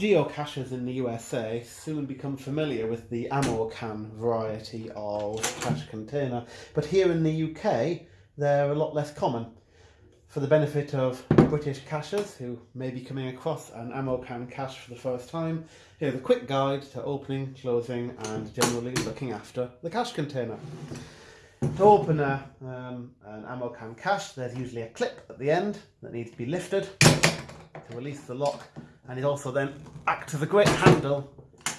geocachers in the USA soon become familiar with the Ammocan variety of cache container, but here in the UK they're a lot less common. For the benefit of British cachers who may be coming across an Ammocan cache for the first time, here's a quick guide to opening, closing and generally looking after the cache container. To open a, um, an Ammocan cache there's usually a clip at the end that needs to be lifted to release the lock and it also then acts as a great handle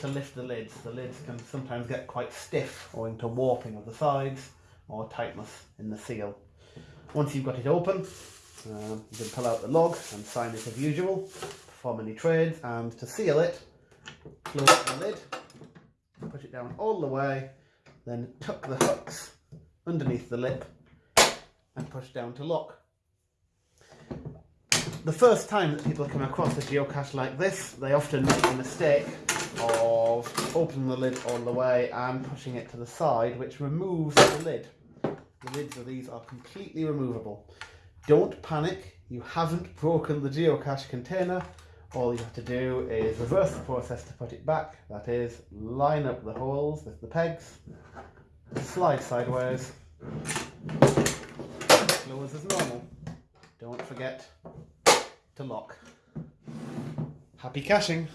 to lift the lids. The lids can sometimes get quite stiff owing to warping of the sides or tightness in the seal. Once you've got it open, um, you can pull out the log and sign it as usual, perform any trades and to seal it, close the lid, push it down all the way, then tuck the hooks underneath the lip and push down to lock the first time that people come across a geocache like this, they often make the mistake of opening the lid all the way and pushing it to the side, which removes the lid. The lids of these are completely removable. Don't panic, you haven't broken the geocache container. All you have to do is reverse the process to put it back. That is, line up the holes with the pegs, slide sideways, close as normal. Don't forget to lock. Happy caching!